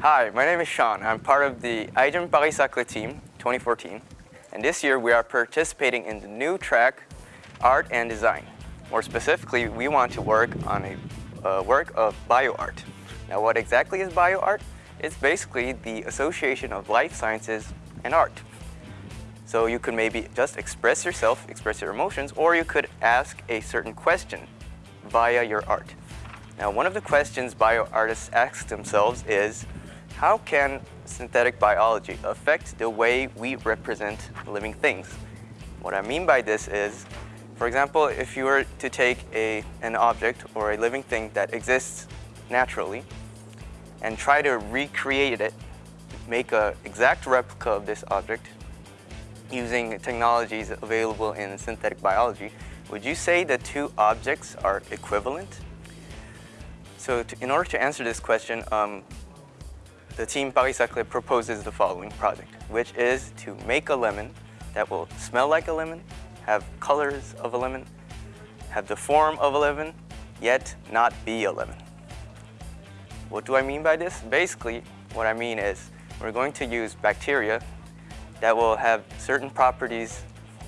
Hi, my name is Sean. I'm part of the iGEM Paris Saclay team 2014. And this year we are participating in the new track, Art and Design. More specifically, we want to work on a uh, work of bioart. Now what exactly is bioart? It's basically the association of life sciences and art. So you could maybe just express yourself, express your emotions, or you could ask a certain question via your art. Now one of the questions bio artists ask themselves is, how can synthetic biology affect the way we represent living things? What I mean by this is, for example, if you were to take a, an object or a living thing that exists naturally and try to recreate it, make an exact replica of this object using technologies available in synthetic biology, would you say the two objects are equivalent? So to, in order to answer this question, um, the team Paris Saclay proposes the following project, which is to make a lemon that will smell like a lemon, have colors of a lemon, have the form of a lemon, yet not be a lemon. What do I mean by this? Basically, what I mean is we're going to use bacteria that will have certain properties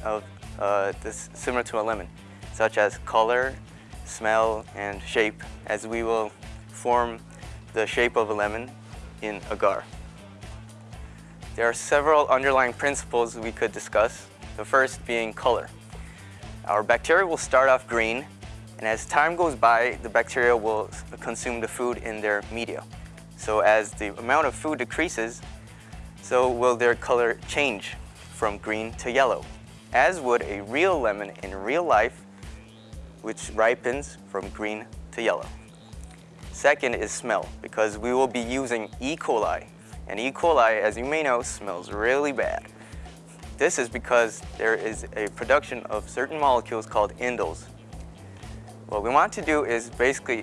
of uh, this similar to a lemon, such as color, smell, and shape, as we will form the shape of a lemon in agar. There are several underlying principles we could discuss, the first being color. Our bacteria will start off green, and as time goes by, the bacteria will consume the food in their media. So as the amount of food decreases, so will their color change from green to yellow, as would a real lemon in real life, which ripens from green to yellow. Second is smell, because we will be using E. coli. And E. coli, as you may know, smells really bad. This is because there is a production of certain molecules called indoles. What we want to do is basically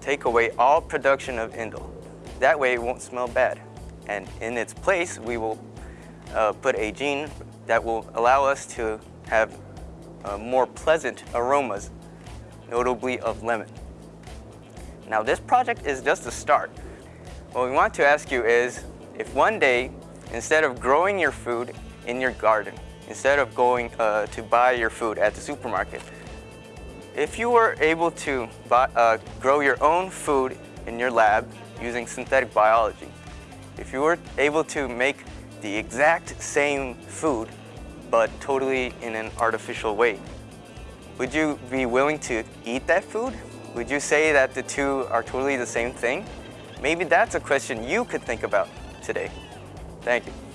take away all production of indole. That way it won't smell bad. And in its place, we will uh, put a gene that will allow us to have uh, more pleasant aromas, notably of lemon. Now this project is just a start. What we want to ask you is, if one day, instead of growing your food in your garden, instead of going uh, to buy your food at the supermarket, if you were able to buy, uh, grow your own food in your lab using synthetic biology, if you were able to make the exact same food, but totally in an artificial way, would you be willing to eat that food? Would you say that the two are totally the same thing? Maybe that's a question you could think about today. Thank you.